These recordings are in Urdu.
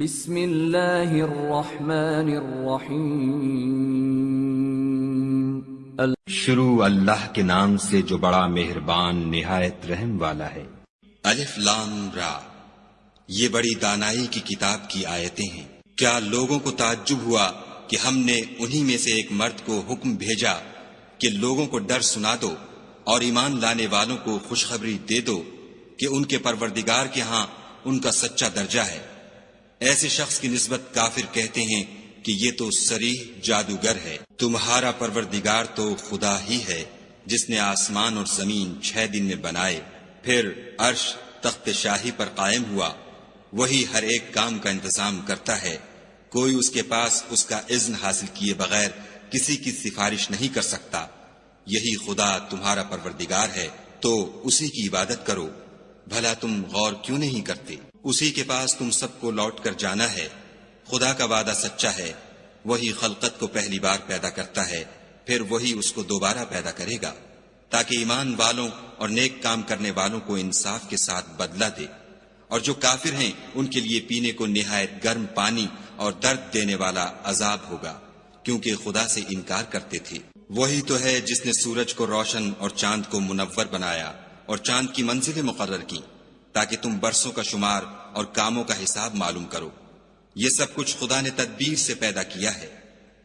بسم اللہ الرحمن الرحیم۔ شروع اللہ کے نام سے جو بڑا مہربان نہایت رحم والا ہے۔ الف لام را۔ یہ بڑی دانائی کی کتاب کی آیتیں ہیں۔ کیا لوگوں کو تعجب ہوا کہ ہم نے انہی میں سے ایک مرد کو حکم بھیجا کہ لوگوں کو ڈر سنا دو اور ایمان لانے والوں کو خوشخبری دے دو کہ ان کے پروردگار کے ہاں ان کا سچا درجہ ہے۔ ایسے شخص کی نسبت کافر کہتے ہیں کہ یہ تو سریح جادوگر ہے۔ تمہارا پروردگار تو خدا ہی ہے، جس نے آسمان اور زمین چھ دن میں بنائے، پھر عرش تخت شاہی پر قائم ہوا۔ وہی ہر ایک کام کا انتظام کرتا ہے۔ کوئی اس کے پاس اس کا اذن حاصل کیے بغیر کسی کی سفارش نہیں کر سکتا۔ یہی خدا تمہارا پروردگار ہے، تو اسی کی عبادت کرو۔ بھلا تم غور کیوں نہیں کرتے؟ اسی کے پاس تم سب کو لوٹ کر جانا ہے۔ خدا کا وعدہ سچا ہے۔ وہی خلقت کو پہلی بار پیدا کرتا ہے۔ پھر وہی اس کو دوبارہ پیدا کرے گا۔ تاکہ ایمان والوں اور نیک کام کرنے والوں کو انصاف کے ساتھ بدلہ دے۔ اور جو کافر ہیں، ان کے لیے پینے کو نہایت گرم پانی اور درد دینے والا عذاب ہوگا۔ کیونکہ خدا سے انکار کرتے تھے۔ وہی تو ہے جس نے سورج کو روشن اور چاند کو منور بنایا اور چاند کی منزلیں مقرر کی تاکہ تم برسوں کا شمار اور کاموں کا حساب معلوم کرو۔ یہ سب کچھ خدا نے تدبیر سے پیدا کیا ہے۔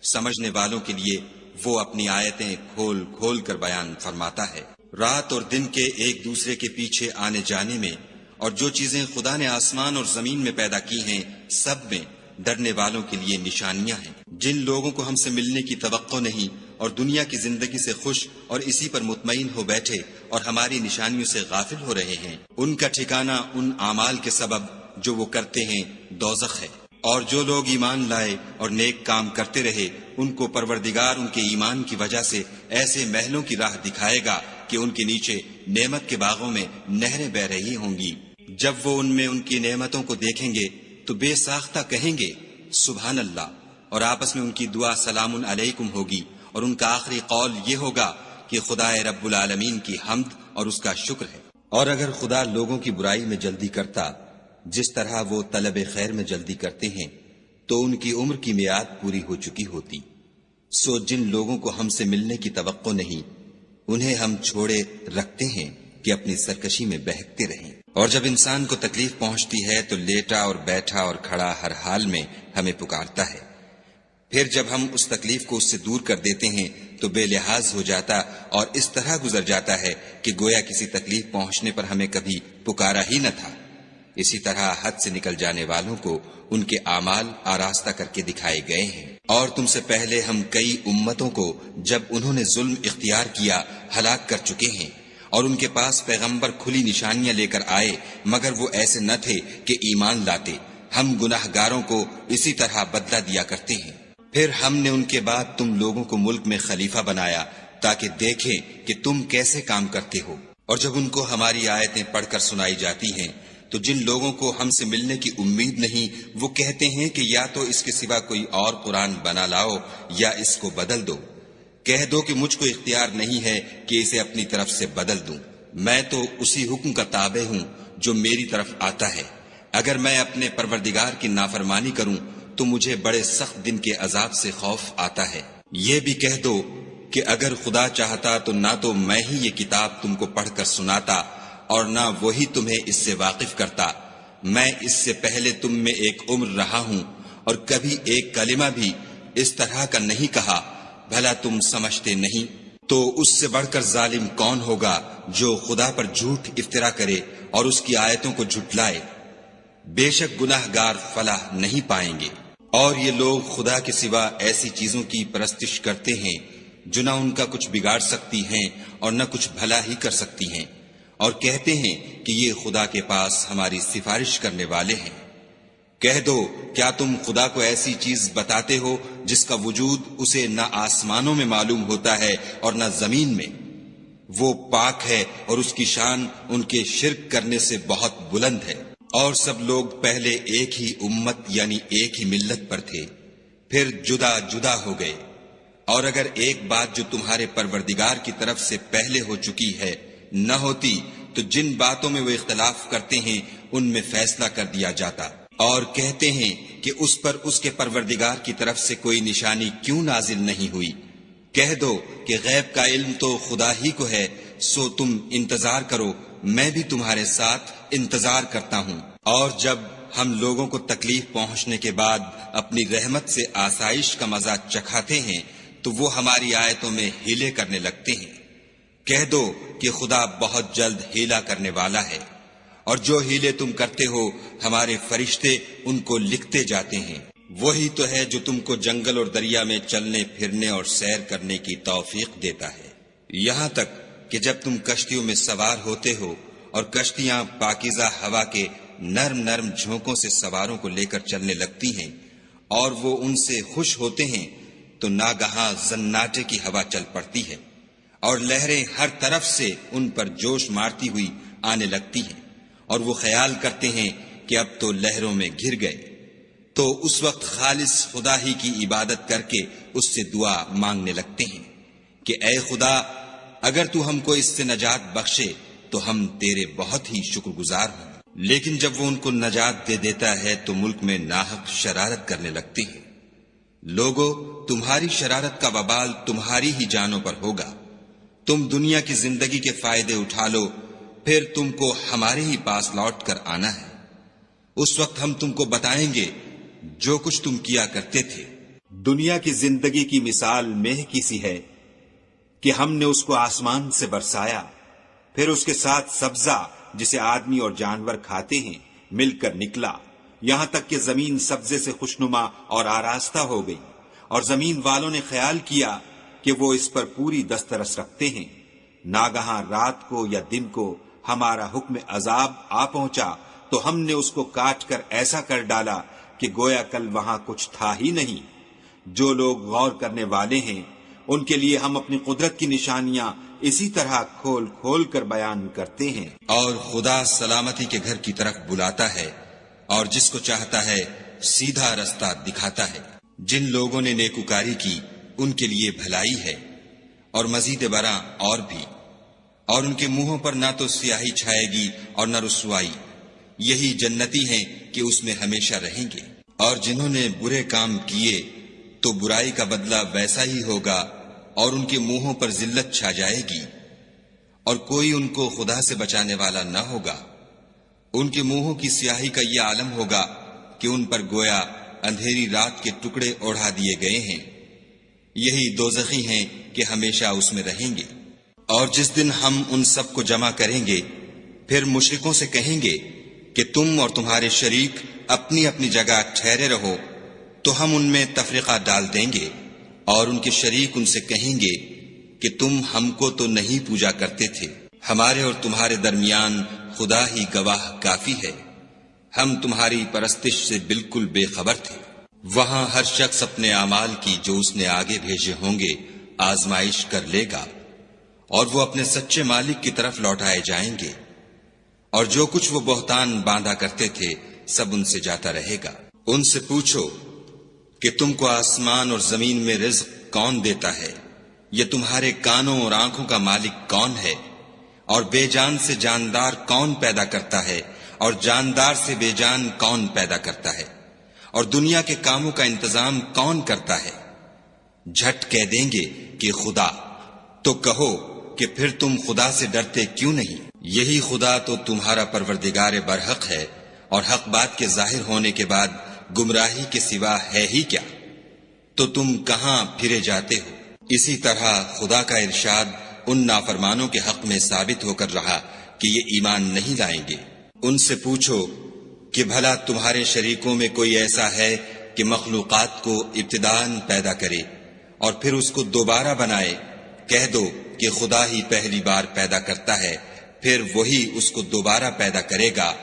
سمجھنے والوں کے لیے وہ اپنی آیتیں کھول کھول کر بیان فرماتا ہے۔ رات اور دن کے ایک دوسرے کے پیچھے آنے جانے میں اور جو چیزیں خدا نے آسمان اور زمین میں پیدا کی ہیں، سب میں ڈرنے والوں کے لیے نشانیاں ہیں۔ جن لوگوں کو ہم سے ملنے کی توقع نہیں اور دنیا کی زندگی سے خوش اور اسی پر مطمئن ہو بیٹھے اور ہماری نشانیوں سے غافل ہو رہے ہیں۔ ان کا ٹھکانہ ان اعمال کے سبب جو وہ کرتے ہیں دوزخ ہے۔ اور جو لوگ ایمان لائے اور نیک کام کرتے رہے، ان کو پروردگار ان کے ایمان کی وجہ سے ایسے محلوں کی راہ دکھائے گا کہ ان کے نیچے نعمت کے باغوں میں نہریں بہ رہی ہوں گی۔ جب وہ ان میں ان کی نعمتوں کو دیکھیں گے، تو بے ساختہ کہیں گے، سبحان اللہ، اور آپس میں ان کی دعا سلام علیکم ہوگی۔ اور ان کا آخری قول یہ ہوگا کہ خدا رب العالمین کی حمد اور اس کا شکر ہے۔ اور اگر خدا لوگوں کی برائی میں جلدی کرتا، جس طرح وہ طلب خیر میں جلدی کرتے ہیں، تو ان کی عمر کی میعاد پوری ہو چکی ہوتی۔ سو جن لوگوں کو ہم سے ملنے کی توقع نہیں، انہیں ہم چھوڑے رکھتے ہیں کہ اپنی سرکشی میں بہکتے رہیں۔ اور جب انسان کو تکلیف پہنچتی ہے، تو لیٹا اور بیٹھا اور کھڑا ہر حال میں ہمیں پکارتا ہے۔ پھر جب ہم اس تکلیف کو اس سے دور کر دیتے ہیں، تو بے لحاظ ہو جاتا اور اس طرح گزر جاتا ہے کہ گویا کسی تکلیف پہنچنے پر ہمیں کبھی پکارا ہی نہ تھا۔ اسی طرح حد سے نکل جانے والوں کو ان کے اعمال آراستہ کر کے دکھائے گئے ہیں۔ اور تم سے پہلے ہم کئی امتوں کو جب انہوں نے ظلم اختیار کیا، ہلاک کر چکے ہیں اور ان کے پاس پیغمبر کھلی نشانیاں لے کر آئے، مگر وہ ایسے نہ تھے کہ ایمان لاتے۔ ہم گناہ گاروں کو اسی طرح بدلہ دیا کرتے ہیں۔ پھر ہم نے ان کے بعد تم لوگوں کو ملک میں خلیفہ بنایا تاکہ دیکھیں کہ تم کیسے کام کرتے ہو۔ اور جب ان کو ہماری آیتیں پڑھ کر سنائی جاتی ہیں، تو جن لوگوں کو ہم سے ملنے کی امید نہیں، وہ کہتے ہیں کہ یا تو اس کے سوا کوئی اور قرآن بنا لاؤ یا اس کو بدل دو۔ کہہ دو کہ مجھ کو اختیار نہیں ہے کہ اسے اپنی طرف سے بدل دوں۔ میں تو اسی حکم کا تابع ہوں جو میری طرف آتا ہے۔ اگر میں اپنے پروردگار کی نافرمانی کروں تو مجھے بڑے سخت دن کے عذاب سے خوف آتا ہے۔ یہ بھی کہہ دو کہ اگر خدا چاہتا تو نہ تو میں ہی یہ کتاب تم کو پڑھ کر سناتا اور نہ وہی تمہیں اس سے واقف کرتا۔ میں اس سے پہلے تم میں ایک عمر رہا ہوں اور کبھی ایک کلمہ بھی اس طرح کا نہیں کہا۔ بھلا تم سمجھتے نہیں۔ تو اس سے بڑھ کر ظالم کون ہوگا جو خدا پر جھوٹ افطرا کرے اور اس کی آیتوں کو جھٹلائے؟ بے شک گناہ گار فلاح نہیں پائیں گے۔ اور یہ لوگ خدا کے سوا ایسی چیزوں کی پرستش کرتے ہیں جو نہ ان کا کچھ بگاڑ سکتی ہیں اور نہ کچھ بھلا ہی کر سکتی ہیں اور کہتے ہیں کہ یہ خدا کے پاس ہماری سفارش کرنے والے ہیں۔ کہہ دو، کیا تم خدا کو ایسی چیز بتاتے ہو جس کا وجود اسے نہ آسمانوں میں معلوم ہوتا ہے اور نہ زمین میں؟ وہ پاک ہے اور اس کی شان ان کے شرک کرنے سے بہت بلند ہے۔ اور سب لوگ پہلے ایک ہی امت یعنی ایک ہی ملت پر تھے، پھر جدا جدا ہو گئے۔ اور اگر ایک بات جو تمہارے پروردگار کی طرف سے پہلے ہو چکی ہے نہ ہوتی، تو جن باتوں میں وہ اختلاف کرتے ہیں، ان میں فیصلہ کر دیا جاتا۔ اور کہتے ہیں کہ اس پر اس کے پروردگار کی طرف سے کوئی نشانی کیوں نازل نہیں ہوئی۔ کہہ دو کہ غیب کا علم تو خدا ہی کو ہے، سو تم انتظار کرو میں بھی تمہارے ساتھ انتظار کرتا ہوں۔ اور جب ہم لوگوں کو تکلیف پہنچنے کے بعد اپنی رحمت سے آسائش کا مزہ چکھاتے ہیں، تو وہ ہماری آیتوں میں ہیلے کرنے لگتے ہیں۔ کہہ دو کہ خدا بہت جلد ہیلا کرنے والا ہے۔ اور جو ہیلے تم کرتے ہو، ہمارے فرشتے ان کو لکھتے جاتے ہیں۔ وہی تو ہے جو تم کو جنگل اور دریا میں چلنے، پھرنے اور سیر کرنے کی توفیق دیتا ہے۔ یہاں تک کہ جب تم کشتیوں میں سوار ہوتے ہو اور کشتیاں پاکیزہ ہوا کے نرم نرم جھونکوں سے سواروں کو لے کر چلنے لگتی ہیں اور وہ ان سے خوش ہوتے ہیں، تو ناگہاں زناٹے کی ہوا چل پڑتی ہے اور لہریں ہر طرف سے ان پر جوش مارتی ہوئی آنے لگتی ہیں اور وہ خیال کرتے ہیں کہ اب تو لہروں میں گر گئے۔ تو اس وقت خالص خدا ہی کی عبادت کر کے اس سے دعا مانگنے لگتے ہیں کہ اے خدا اگر تو ہم کو اس سے نجات بخشے، تو ہم تیرے بہت ہی شکر گزار ہوں۔ لیکن جب وہ ان کو نجات دے دیتا ہے، تو ملک میں ناحق شرارت کرنے لگتے ہیں لوگو، تمہاری شرارت کا وبال تمہاری ہی جانوں پر ہوگا۔ تم دنیا کی زندگی کے فائدے اٹھا لو، پھر تم کو ہمارے ہی پاس لوٹ کر آنا ہے۔ اس وقت ہم تم کو بتائیں گے، جو کچھ تم کیا کرتے تھے۔ دنیا کی زندگی کی مثال مہ کی سی ہے۔ کہ ہم نے اس کو آسمان سے برسایا۔ پھر اس کے ساتھ سبزہ، جسے آدمی اور جانور کھاتے ہیں، مل کر نکلا۔ یہاں تک کہ زمین سبزے سے خوشنما اور آراستہ ہو گئی۔ اور زمین والوں نے خیال کیا کہ وہ اس پر پوری دسترس رکھتے ہیں۔ ناگہاں رات کو یا دن کو ہمارا حکم عذاب آ پہنچا تو ہم نے اس کو کاٹ کر ایسا کر ڈالا کہ گویا کل وہاں کچھ تھا ہی نہیں۔ جو لوگ غور کرنے والے ہیں ان کے لیے ہم اپنی قدرت کی نشانیاں اسی طرح کھول کھول کر بیان کرتے ہیں۔ اور خدا سلامتی کے گھر کی طرف بلاتا ہے اور جس کو چاہتا ہے سیدھا رستہ دکھاتا ہے۔ جن لوگوں نے نیکوکاری کی، ان کے لیے بھلائی ہے۔ اور مزید برآں اور بھی۔ اور ان کے منہوں پر نہ تو سیاہی چھائے گی اور نہ رسوائی۔ یہی جنتی ہیں کہ اس میں ہمیشہ رہیں گے۔ اور جنہوں نے برے کام کیے، تو برائی کا بدلہ ویسا ہی ہوگا اور ان کے منہوں پر ذلت چھا جائے گی اور کوئی ان کو خدا سے بچانے والا نہ ہوگا۔ ان کے منہوں کی سیاہی کا یہ عالم ہوگا کہ ان پر گویا اندھیری رات کے ٹکڑے اوڑھا دیے گئے ہیں۔ یہی دو ہیں کہ ہمیشہ اس میں رہیں گے۔ اور جس دن ہم ان سب کو جمع کریں گے، پھر مشرکوں سے کہیں گے کہ تم اور تمہارے شریک اپنی اپنی جگہ ٹھہرے رہو، تو ہم ان میں تفریقہ ڈال دیں گے۔ اور ان کے شریک ان سے کہیں گے کہ تم ہم کو تو نہیں پوجا کرتے تھے۔ ہمارے اور تمہارے درمیان خدا ہی گواہ کافی ہے۔ ہم تمہاری پرستش سے بالکل بے خبر تھے۔ وہاں ہر شخص اپنے اعمال کی جو اس نے آگے بھیجے ہوں گے آزمائش کر لے گا اور وہ اپنے سچے مالک کی طرف لوٹائے جائیں گے۔ اور جو کچھ وہ بہتان باندھا کرتے تھے سب ان سے جاتا رہے گا۔ ان سے پوچھو کہ تم کو آسمان اور زمین میں رزق کون دیتا ہے؟ یہ تمہارے کانوں اور آنکھوں کا مالک کون ہے؟ اور بے جان سے جاندار کون پیدا کرتا ہے؟ اور جاندار سے بے جان کون پیدا کرتا ہے؟ اور دنیا کے کاموں کا انتظام کون کرتا ہے؟ جھٹ کہہ دیں گے کہ خدا۔ تو کہو کہ پھر تم خدا سے ڈرتے کیوں نہیں؟ یہی خدا تو تمہارا پروردگار برحق ہے، اور حق بات کے ظاہر ہونے کے بعد گمراہی کے سوا ہے ہی کیا؟ تو تم کہاں پھرے جاتے ہو؟ اسی طرح خدا کا ارشاد ان نافرمانوں کے حق میں ثابت ہو کر رہا کہ یہ ایمان نہیں لائیں گے۔ ان سے پوچھو کہ بھلا تمہارے شریکوں میں کوئی ایسا ہے کہ مخلوقات کو ابتدان پیدا کرے اور پھر اس کو دوبارہ بنائے؟ کہہ دو کہ خدا ہی پہلی بار پیدا کرتا ہے، پھر وہی اس کو دوبارہ پیدا کرے گا۔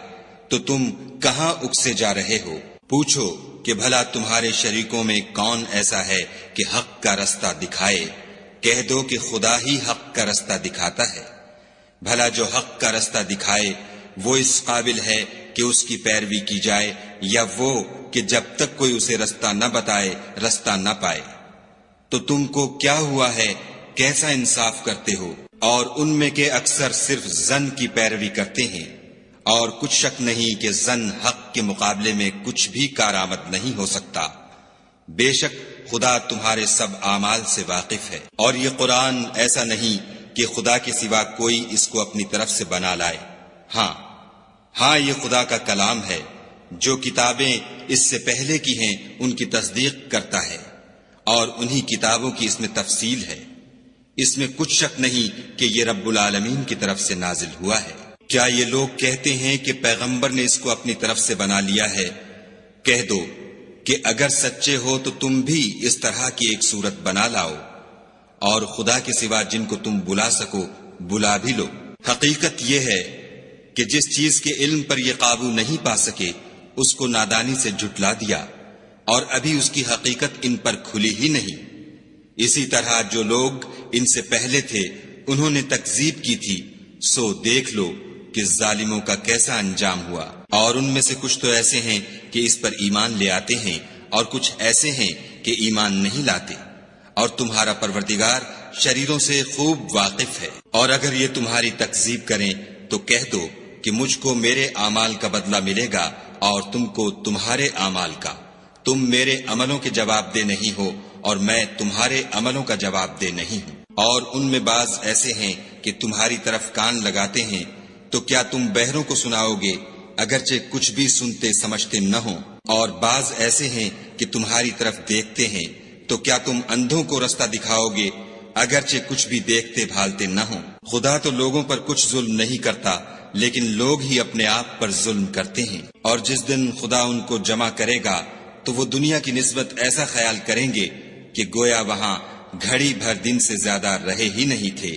تو تم کہاں اکسے جا رہے ہو؟ پوچھو کہ بھلا تمہارے شریکوں میں کون ایسا ہے کہ حق کا رستہ دکھائے؟ کہہ دو کہ خدا ہی حق کا رستہ دکھاتا ہے۔ بھلا جو حق کا رستہ دکھائے، وہ اس قابل ہے کہ اس کی پیروی کی جائے، یا وہ کہ جب تک کوئی اسے رستہ نہ بتائے، رستہ نہ پائے۔ تو تم کو کیا ہوا ہے؟ کیسا انصاف کرتے ہو؟ اور ان میں کے اکثر صرف زن کی پیروی کرتے ہیں۔ اور کچھ شک نہیں کہ زن حق کے مقابلے میں کچھ بھی کارآمد نہیں ہو سکتا۔ بے شک خدا تمہارے سب اعمال سے واقف ہے۔ اور یہ قرآن ایسا نہیں کہ خدا کے سوا کوئی اس کو اپنی طرف سے بنا لائے۔ ہاں ہاں یہ خدا کا کلام ہے۔ جو کتابیں اس سے پہلے کی ہیں، ان کی تصدیق کرتا ہے۔ اور انہی کتابوں کی اس میں تفصیل ہے۔ اس میں کچھ شک نہیں کہ یہ رب العالمین کی طرف سے نازل ہوا ہے۔ کیا یہ لوگ کہتے ہیں کہ پیغمبر نے اس کو اپنی طرف سے بنا لیا ہے؟ کہہ دو کہ اگر سچے ہو تو تم بھی اس طرح کی ایک صورت بنا لاؤ، اور خدا کے سوا جن کو تم بلا سکو، بلا بھی لو۔ حقیقت یہ ہے کہ جس چیز کے علم پر یہ قابو نہیں پا سکے، اس کو نادانی سے جھٹلا دیا، اور ابھی اس کی حقیقت ان پر کھلی ہی نہیں۔ اسی طرح جو لوگ ان سے پہلے تھے، انہوں نے تکزیب کی تھی، سو دیکھ لو۔ کہ ظالموں کا کیسا انجام ہوا۔ اور ان میں سے کچھ تو ایسے ہیں کہ اس پر ایمان لے آتے ہیں اور کچھ ایسے ہیں کہ ایمان نہیں لاتے۔ اور تمہارا پروردگار شریروں سے خوب واقف ہے۔ اور اگر یہ تمہاری تکزیب کریں تو کہہ دو کہ مجھ کو میرے اعمال کا بدلہ ملے گا اور تم کو تمہارے اعمال کا۔ تم میرے عملوں کے جواب دے نہیں ہو اور میں تمہارے عملوں کا جواب دے نہیں ہوں۔ اور ان میں بعض ایسے ہیں کہ تمہاری طرف کان لگاتے ہیں تو کیا تم بہروں کو سناؤ گے؟ اگرچہ کچھ بھی سنتے سمجھتے نہ ہوں۔ اور بعض ایسے ہیں کہ تمہاری طرف دیکھتے ہیں۔ تو کیا تم اندھوں کو رستہ دکھاؤ گے؟ اگرچہ کچھ بھی دیکھتے بھالتے نہ ہوں۔ خدا تو لوگوں پر کچھ ظلم نہیں کرتا، لیکن لوگ ہی اپنے آپ پر ظلم کرتے ہیں۔ اور جس دن خدا ان کو جمع کرے گا، تو وہ دنیا کی نسبت ایسا خیال کریں گے کہ گویا وہاں گھڑی بھر دن سے زیادہ رہے ہی نہیں تھے۔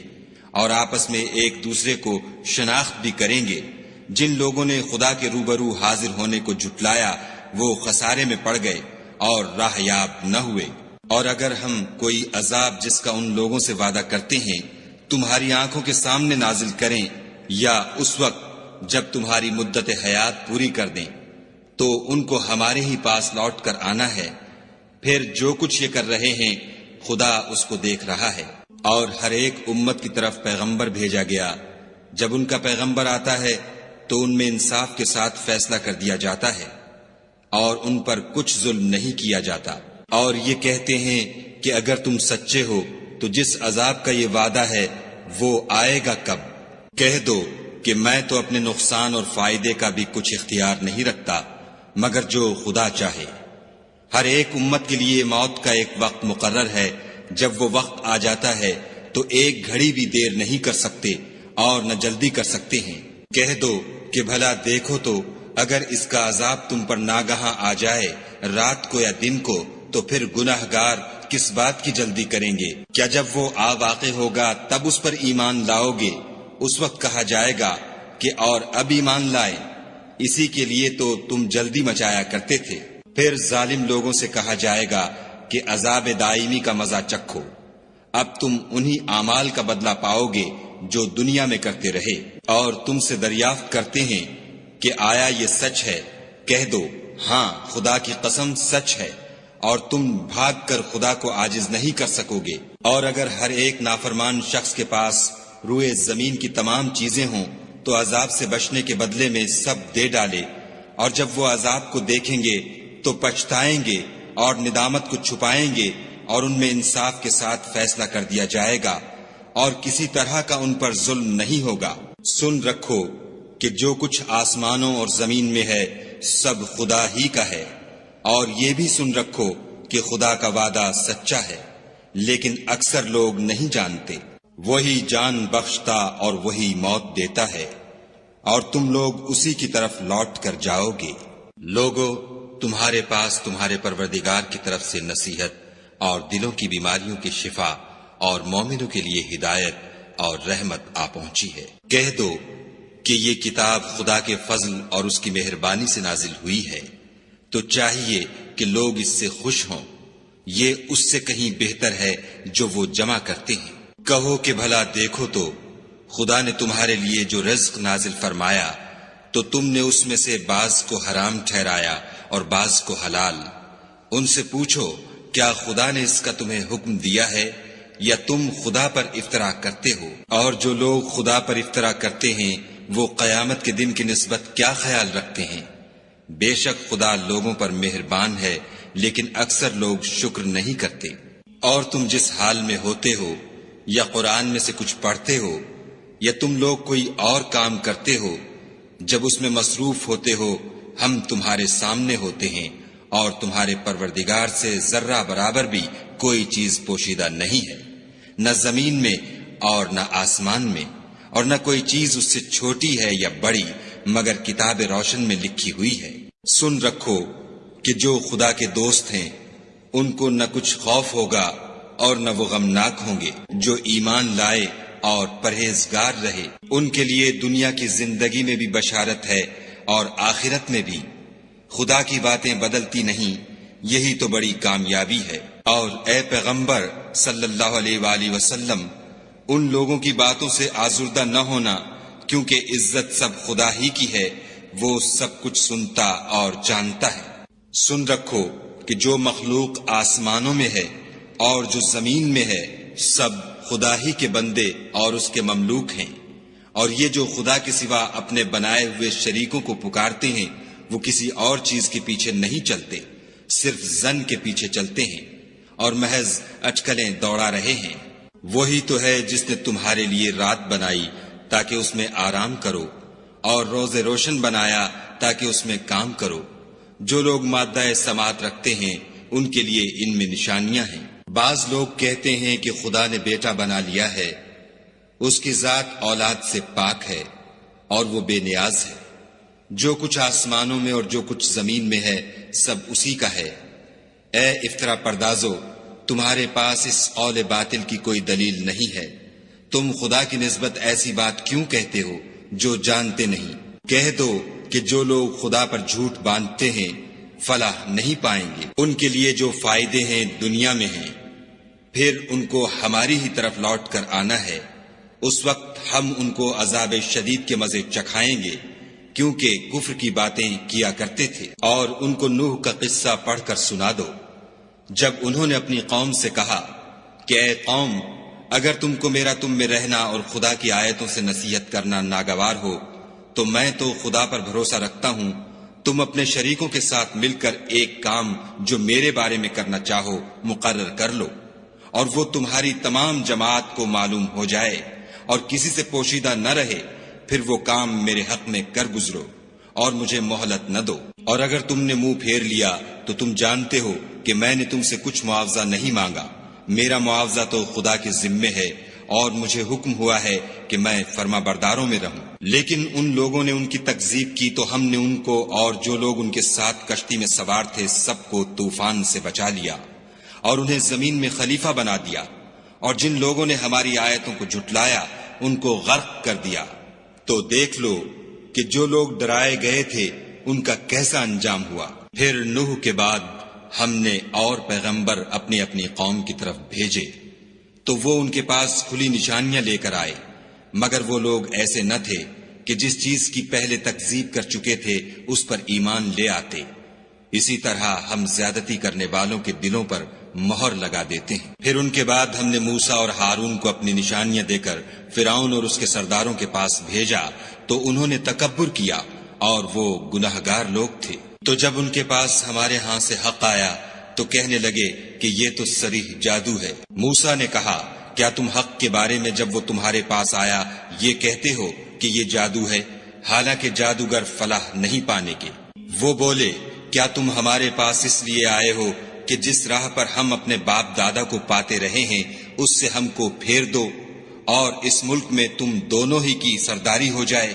اور آپس میں ایک دوسرے کو شناخت بھی کریں گے۔ جن لوگوں نے خدا کے روبرو حاضر ہونے کو جٹلایا وہ خسارے میں پڑ گئے اور راہ یاب نہ ہوئے۔ اور اگر ہم کوئی عذاب جس کا ان لوگوں سے وعدہ کرتے ہیں، تمہاری آنکھوں کے سامنے نازل کریں، یا اس وقت جب تمہاری مدت حیات پوری کر دیں، تو ان کو ہمارے ہی پاس لوٹ کر آنا ہے۔ پھر جو کچھ یہ کر رہے ہیں، خدا اس کو دیکھ رہا ہے۔ اور ہر ایک امت کی طرف پیغمبر بھیجا گیا۔ جب ان کا پیغمبر آتا ہے، تو ان میں انصاف کے ساتھ فیصلہ کر دیا جاتا ہے اور ان پر کچھ ظلم نہیں کیا جاتا۔ اور یہ کہتے ہیں کہ اگر تم سچے ہو، تو جس عذاب کا یہ وعدہ ہے، وہ آئے گا کب؟ کہہ دو کہ میں تو اپنے نقصان اور فائدے کا بھی کچھ اختیار نہیں رکھتا، مگر جو خدا چاہے۔ ہر ایک امت کے لیے موت کا ایک وقت مقرر ہے جب وہ وقت آ جاتا ہے تو ایک گھڑی بھی دیر نہیں کر سکتے اور نہ جلدی کر سکتے ہیں۔ کہہ دو کہ بھلا دیکھو تو اگر اس کا عذاب تم پر ناگہاں آ جائے رات کو یا دن کو، تو پھر گناہ گار کس بات کی جلدی کریں گے؟ کیا جب وہ آ واقع ہوگا تب اس پر ایمان لاؤ گے؟ اس وقت کہا جائے گا کہ اور اب ایمان لائے اسی کے لیے تو تم جلدی مچایا کرتے تھے۔ پھر ظالم لوگوں سے کہا جائے گا کہ عذاب دائمی کا مزہ چکھو۔ اب تم انہی اعمال کا بدلہ پاؤ گے جو دنیا میں کرتے رہے۔ اور تم سے دریافت کرتے ہیں کہ آیا یہ سچ ہے۔ کہہ دو ہاں خدا کی قسم سچ ہے۔ اور تم بھاگ کر خدا کو آجز نہیں کر سکو گے۔ اور اگر ہر ایک نافرمان شخص کے پاس روئے زمین کی تمام چیزیں ہوں، تو عذاب سے بچنے کے بدلے میں سب دے ڈالے۔ اور جب وہ عذاب کو دیکھیں گے، تو پچھتائیں گے۔ اور ندامت کو چھپائیں گے اور ان میں انصاف کے ساتھ فیصلہ کر دیا جائے گا اور کسی طرح کا ان پر ظلم نہیں ہوگا۔ سن رکھو کہ جو کچھ آسمانوں اور زمین میں ہے، سب خدا ہی کا ہے۔ اور یہ بھی سن رکھو کہ خدا کا وعدہ سچا ہے، لیکن اکثر لوگ نہیں جانتے۔ وہی جان بخشتا اور وہی موت دیتا ہے۔ اور تم لوگ اسی کی طرف لوٹ کر جاؤ گے۔ لوگوں تمہارے پاس تمہارے پروردگار کی طرف سے نصیحت اور دلوں کی بیماریوں کی شفا اور مومنوں کے لیے ہدایت اور رحمت آ پہنچی ہے۔ کہہ دو کہ یہ کتاب خدا کے فضل اور اس کی مہربانی سے نازل ہوئی ہے۔ تو چاہیے کہ لوگ اس سے خوش ہوں۔ یہ اس سے کہیں بہتر ہے جو وہ جمع کرتے ہیں۔ کہو کہ بھلا دیکھو تو خدا نے تمہارے لیے جو رزق نازل فرمایا تو تم نے اس میں سے بعض کو حرام ٹھہرایا۔ اور بعض کو حلال۔ ان سے پوچھو، کیا خدا نے اس کا تمہیں حکم دیا ہے؟ یا تم خدا پر افطرا کرتے ہو؟ اور جو لوگ خدا پر افطرا کرتے ہیں، وہ قیامت کے دن کی نسبت کیا خیال رکھتے ہیں؟ بے شک خدا لوگوں پر مہربان ہے، لیکن اکثر لوگ شکر نہیں کرتے۔ اور تم جس حال میں ہوتے ہو، یا قرآن میں سے کچھ پڑھتے ہو، یا تم لوگ کوئی اور کام کرتے ہو، جب اس میں مصروف ہوتے ہو ہم تمہارے سامنے ہوتے ہیں اور تمہارے پروردگار سے ذرہ برابر بھی کوئی چیز پوشیدہ نہیں ہے۔ نہ زمین میں اور نہ آسمان میں، اور نہ کوئی چیز اس سے چھوٹی ہے یا بڑی، مگر کتاب روشن میں لکھی ہوئی ہے۔ سن رکھو کہ جو خدا کے دوست ہیں، ان کو نہ کچھ خوف ہوگا اور نہ وہ غمناک ہوں گے۔ جو ایمان لائے اور پرہیزگار رہے، ان کے لیے دنیا کی زندگی میں بھی بشارت ہے۔ اور آخرت میں بھی۔ خدا کی باتیں بدلتی نہیں، یہی تو بڑی کامیابی ہے۔ اور اے پیغمبر صلی اللہ علیہ وآلہ وسلم، ان لوگوں کی باتوں سے آزردہ نہ ہونا، کیونکہ عزت سب خدا ہی کی ہے، وہ سب کچھ سنتا اور جانتا ہے۔ سن رکھو کہ جو مخلوق آسمانوں میں ہے اور جو زمین میں ہے، سب خدا ہی کے بندے اور اس کے مملوک ہیں۔ اور یہ جو خدا کے سوا اپنے بنائے ہوئے شریکوں کو پکارتے ہیں، وہ کسی اور چیز کے پیچھے نہیں چلتے، صرف زن کے پیچھے چلتے ہیں اور محض اٹکلیں دوڑا رہے ہیں۔ وہی تو ہے جس نے تمہارے لیے رات بنائی تاکہ اس میں آرام کرو، اور روز روشن بنایا تاکہ اس میں کام کرو۔ جو لوگ مادہ سماعت رکھتے ہیں، ان کے لیے ان میں نشانیاں ہیں۔ بعض لوگ کہتے ہیں کہ خدا نے بیٹا بنا لیا ہے اس کی ذات اولاد سے پاک ہے اور وہ بے نیاز ہے۔ جو کچھ آسمانوں میں اور جو کچھ زمین میں ہے، سب اسی کا ہے۔ اے افطرا پردازو، تمہارے پاس اس قول باطل کی کوئی دلیل نہیں ہے۔ تم خدا کی نسبت ایسی بات کیوں کہتے ہو جو جانتے نہیں؟ کہہ دو کہ جو لوگ خدا پر جھوٹ باندھتے ہیں، فلاح نہیں پائیں گے۔ ان کے لیے جو فائدے ہیں دنیا میں ہیں۔ پھر ان کو ہماری ہی طرف لوٹ کر آنا ہے۔ اس وقت ہم ان کو عذاب شدید کے مزے چکھائیں گے، کیونکہ کفر کی باتیں کیا کرتے تھے۔ اور ان کو نوح کا قصہ پڑھ کر سنا دو۔ جب انہوں نے اپنی قوم سے کہا کہ اے قوم، اگر تم کو میرا تم میں رہنا اور خدا کی آیتوں سے نصیحت کرنا ناگوار ہو، تو میں تو خدا پر بھروسہ رکھتا ہوں۔ تم اپنے شریکوں کے ساتھ مل کر ایک کام جو میرے بارے میں کرنا چاہو، مقرر کر لو، اور وہ تمہاری تمام جماعت کو معلوم ہو جائے۔ اور کسی سے پوشیدہ نہ رہے، پھر وہ کام میرے حق میں کر گزرو اور مجھے مہلت نہ دو۔ اور اگر تم نے منہ پھیر لیا، تو تم جانتے ہو کہ میں نے تم سے کچھ معاوضہ نہیں مانگا۔ میرا معاوضہ تو خدا کے ذمے ہے اور مجھے حکم ہوا ہے کہ میں فرما برداروں میں رہوں۔ لیکن ان لوگوں نے ان کی تکزیب کی تو ہم نے ان کو اور جو لوگ ان کے ساتھ کشتی میں سوار تھے سب کو طوفان سے بچا لیا اور انہیں زمین میں خلیفہ بنا دیا۔ اور جن لوگوں نے ہماری آیتوں کو جھٹلایا ان کو غرق کر دیا۔ تو دیکھ لو کہ جو لوگ ڈرائے گئے تھے، ان کا کیسا انجام ہوا۔ پھر نوح کے بعد ہم نے اور پیغمبر اپنی اپنی قوم کی طرف بھیجے۔ تو وہ ان کے پاس کھلی نشانیاں لے کر آئے۔ مگر وہ لوگ ایسے نہ تھے کہ جس چیز کی پہلے تکزیب کر چکے تھے، اس پر ایمان لے آتے۔ اسی طرح ہم زیادتی کرنے والوں کے دلوں پر مہر لگا دیتے ہیں۔ پھر ان کے بعد ہم نے موسا اور ہارون کو اپنی نشانیاں دے کر فراؤن اور اس کے سرداروں کے پاس بھیجا، تو انہوں نے تکبر کیا اور وہ گناہ گار لوگ تھے۔ تو جب ان کے پاس ہمارے ہاں سے حق آیا، تو کہنے لگے کہ یہ تو سریح جادو ہے۔ موسا نے کہا، کیا تم حق کے بارے میں جب وہ تمہارے پاس آیا، یہ کہتے ہو کہ یہ جادو ہے؟ حالانکہ جادوگر فلاح نہیں پانے کے۔ وہ بولے، کیا تم ہمارے پاس اس لیے آئے ہو کہ جس راہ پر ہم اپنے باپ دادا کو پاتے رہے ہیں، اس سے ہم کو پھیر دو، اور اس ملک میں تم دونوں ہی کی سرداری ہو جائے،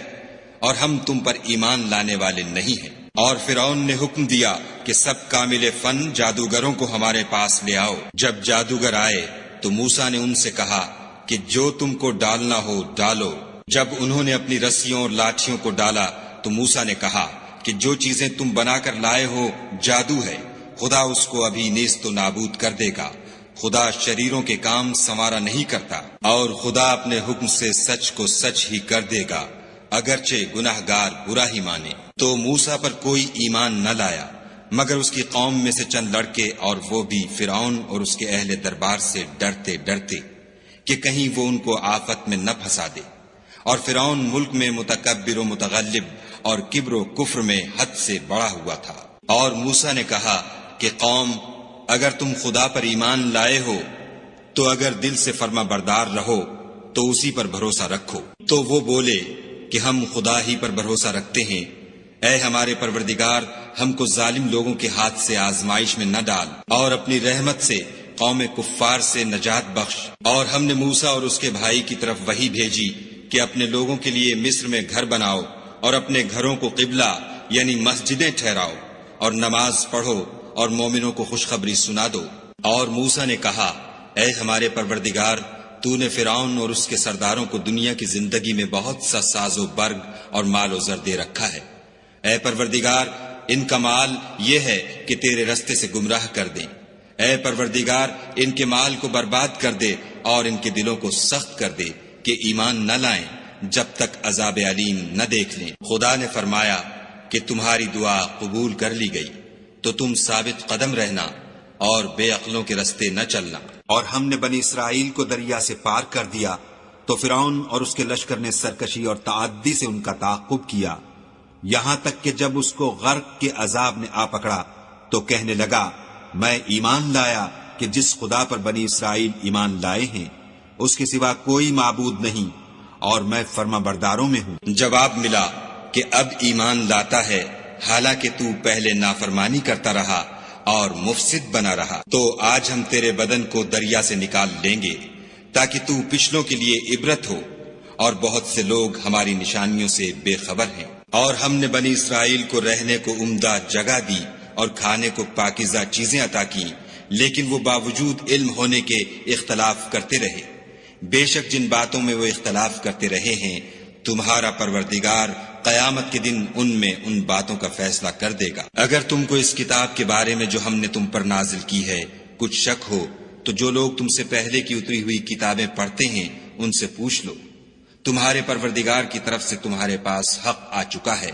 اور ہم تم پر ایمان لانے والے نہیں ہیں۔ اور فرعون نے حکم دیا کہ سب کامل فن جادوگروں کو ہمارے پاس لے آؤ۔ جب جادوگر آئے تو موسا نے ان سے کہا کہ جو تم کو ڈالنا ہو ڈالو۔ جب انہوں نے اپنی رسیوں اور لاٹھیوں کو ڈالا تو موسا نے کہا کہ جو چیزیں تم بنا کر لائے ہو، جادو ہے۔ خدا اس کو ابھی نیست و نابود کر دے گا۔ خدا شریروں کے کام سنوارا نہیں کرتا اور خدا اپنے حکم سے سچ کو سچ ہی کر دے گا۔ اگرچہ گناہ گار برا ہی مانے۔ تو موسا پر کوئی ایمان نہ لایا، مگر اس کی قوم میں سے چند لڑکے اور وہ بھی فرعون اور اس کے اہل دربار سے ڈرتے ڈرتے کہ کہیں وہ ان کو آفت میں نہ پھنسا دے۔ اور فرعون ملک میں متکبر و متغلب اور کبر و کفر میں حد سے بڑا ہوا تھا۔ اور موسا نے کہا کہ قوم، اگر تم خدا پر ایمان لائے ہو، تو اگر دل سے فرما بردار رہو، تو اسی پر بھروسہ رکھو۔ تو وہ بولے کہ ہم خدا ہی پر بھروسہ رکھتے ہیں۔ اے ہمارے پروردگار، ہم کو ظالم لوگوں کے ہاتھ سے آزمائش میں نہ ڈال۔ اور اپنی رحمت سے قوم کفار سے نجات بخش۔ اور ہم نے موسا اور اس کے بھائی کی طرف وہی بھیجی کہ اپنے لوگوں کے لیے مصر میں گھر بناؤ اور اپنے گھروں کو قبلہ یعنی مسجدیں ٹھہراؤ۔ اور نماز پڑھو اور مومنوں کو خوشخبری سنا دو۔ اور موسا نے کہا، اے ہمارے پروردگار، تو نے فرعون اور اس کے سرداروں کو دنیا کی زندگی میں بہت سا ساز و برگ اور مال و زر دے رکھا ہے۔ اے پروردگار، ان کا مال یہ ہے کہ تیرے رستے سے گمراہ کر دیں۔ اے پروردگار، ان کے مال کو برباد کر دے اور ان کے دلوں کو سخت کر دے کہ ایمان نہ لائیں جب تک عذاب علیم نہ دیکھ لیں۔ خدا نے فرمایا کہ تمہاری دعا قبول کر لی گئی۔ تو تم ثابت قدم رہنا اور بے عقلوں کے رستے نہ چلنا۔ اور ہم نے بنی اسرائیل کو دریا سے پار کر دیا تو فرعون اور اس کے لشکر نے سرکشی اور تعدی سے ان کا تعاقب کیا۔ یہاں تک کہ جب اس کو غرق کے عذاب نے آ پکڑا تو کہنے لگا میں ایمان لایا کہ جس خدا پر بنی اسرائیل ایمان لائے ہیں اس کے سوا کوئی معبود نہیں اور میں فرما برداروں میں ہوں۔ جواب ملا کہ اب ایمان لاتا ہے۔ حالانکہ تو پہلے نافرمانی کرتا رہا اور مفسد بنا رہا۔ تو آج ہم تیرے بدن کو دریا سے نکال لیں گے تاکہ تو پچھلوں کے لیے عبرت ہو اور بہت سے لوگ ہماری نشانیوں سے بے خبر ہیں۔ اور ہم نے بنی اسرائیل کو رہنے کو عمدہ جگہ دی اور کھانے کو پاکیزہ چیزیں عطا کی لیکن وہ باوجود علم ہونے کے اختلاف کرتے رہے۔ بے شک جن باتوں میں وہ اختلاف کرتے رہے ہیں تمہارا پروردگار قیامت کے دن ان میں ان باتوں کا فیصلہ کر دے گا۔ اگر تم کو اس کتاب کے بارے میں جو ہم نے تم پر نازل کی ہے کچھ شک ہو، تو جو لوگ تم سے پہلے کی اتری ہوئی کتابیں پڑھتے ہیں، ان سے پوچھ لو۔ تمہارے پروردگار کی طرف سے تمہارے پاس حق آ چکا ہے،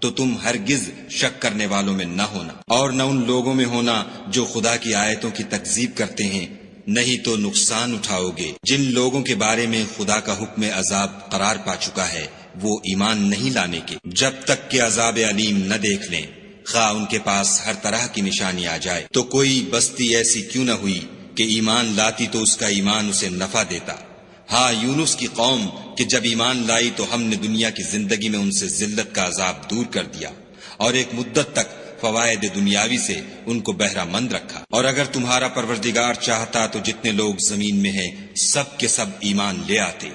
تو تم ہرگز شک کرنے والوں میں نہ ہونا۔ اور نہ ان لوگوں میں ہونا جو خدا کی آیتوں کی تکزیب کرتے ہیں نہیں تو نقصان اٹھاؤ گے۔ جن لوگوں کے بارے میں خدا کا حکم عذاب قرار پا چکا ہے، وہ ایمان نہیں لانے کے۔ جب تک کہ عذاب علیم نہ دیکھ لیں، خواہ ان کے پاس ہر طرح کی نشانی آ جائے۔ تو کوئی بستی ایسی کیوں نہ ہوئی کہ ایمان لاتی تو اس کا ایمان اسے نفع دیتا۔ ہاں یونس کی قوم کہ جب ایمان لائی تو ہم نے دنیا کی زندگی میں ان سے ذلت کا عذاب دور کر دیا۔ اور ایک مدت تک فوائد دنیاوی سے ان کو بہرہ مند رکھا۔ اور اگر تمہارا پروردگار چاہتا تو جتنے لوگ زمین میں ہیں، سب کے سب ایمان لے آتے۔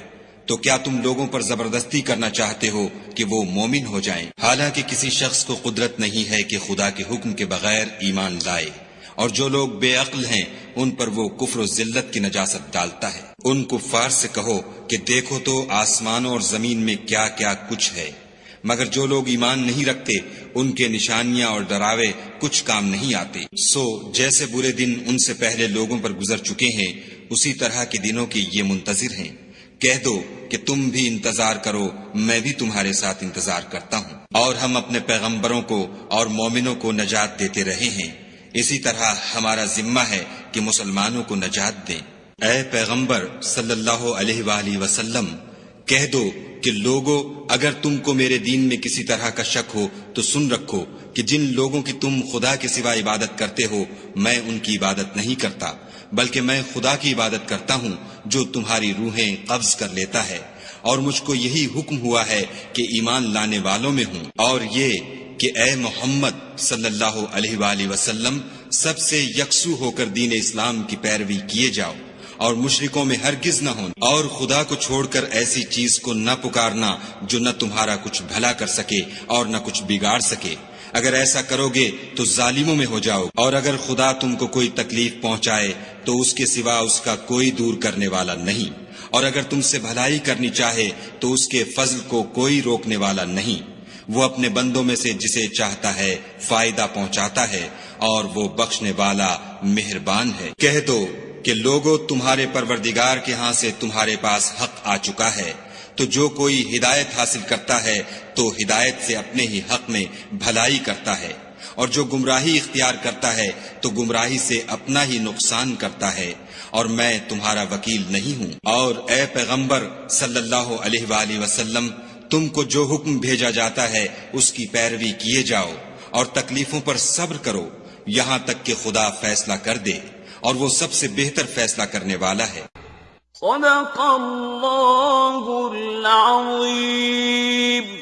تو کیا تم لوگوں پر زبردستی کرنا چاہتے ہو کہ وہ مومن ہو جائیں؟ حالانکہ کسی شخص کو قدرت نہیں ہے کہ خدا کے حکم کے بغیر ایمان لائے۔ اور جو لوگ بے عقل ہیں، ان پر وہ کفر و ذلت کی نجاست ڈالتا ہے۔ ان کفار سے کہو کہ دیکھو تو آسمانوں اور زمین میں کیا کیا کچھ ہے۔ مگر جو لوگ ایمان نہیں رکھتے، ان کے نشانیاں اور ڈراوے کچھ کام نہیں آتے۔ سو، جیسے برے دن ان سے پہلے لوگوں پر گزر چکے ہیں، اسی طرح کے دنوں کے یہ منتظر ہیں۔ کہہ دو کہ تم بھی انتظار کرو، میں بھی تمہارے ساتھ انتظار کرتا ہوں۔ اور ہم اپنے پیغمبروں کو اور مومنوں کو نجات دیتے رہے ہیں۔ اسی طرح ہمارا ذمہ ہے کہ مسلمانوں کو نجات دیں۔ اے پیغمبر، صلی اللہ علیہ وآلہ وسلم کہہ دو کہ لوگوں اگر تم کو میرے دین میں کسی طرح کا شک ہو، تو سن رکھو کہ جن لوگوں کی تم خدا کے سوا عبادت کرتے ہو، میں ان کی عبادت نہیں کرتا، بلکہ میں خدا کی عبادت کرتا ہوں، جو تمہاری روحیں قبض کر لیتا ہے۔ اور مجھ کو یہی حکم ہوا ہے کہ ایمان لانے والوں میں ہوں۔ اور یہ کہ اے محمد صلی اللہ علیہ وآلہ وسلم، سب سے یکسو ہو کر دین اسلام کی پیروی کیے جاؤ۔ اور مشرکوں میں ہرگز نہ ہونا اور خدا کو چھوڑ کر ایسی چیز کو نہ پکارنا جو نہ تمہارا کچھ بھلا کر سکے اور نہ کچھ بگاڑ سکے۔ اگر ایسا کرو گے تو ظالموں میں ہو جاؤ۔ اور اگر خدا تم کو کوئی تکلیف پہنچائے تو اس کے سوا اس کا کوئی دور کرنے والا نہیں۔ اور اگر تم سے بھلائی کرنی چاہے تو اس کے فضل کو کوئی روکنے والا نہیں۔ وہ اپنے بندوں میں سے جسے چاہتا ہے فائدہ پہنچاتا ہے اور وہ بخشنے والا مہربان ہے۔ کہہ دو کہ لوگوں تمہارے پروردگار کے ہاں سے تمہارے پاس حق آ چکا ہے۔ تو جو کوئی ہدایت حاصل کرتا ہے، تو ہدایت سے اپنے ہی حق میں بھلائی کرتا ہے۔ اور جو گمراہی اختیار کرتا ہے، تو گمراہی سے اپنا ہی نقصان کرتا ہے۔ اور میں تمہارا وکیل نہیں ہوں۔ اور اے پیغمبر صلی اللہ علیہ وآلہ وسلم، تم کو جو حکم بھیجا جاتا ہے، اس کی پیروی کیے جاؤ اور تکلیفوں پر صبر کرو۔ یہاں تک کہ خدا فیصلہ کر دے۔ اور وہ سب سے بہتر فیصلہ کرنے والا ہے۔ صدق اللہ العظیم۔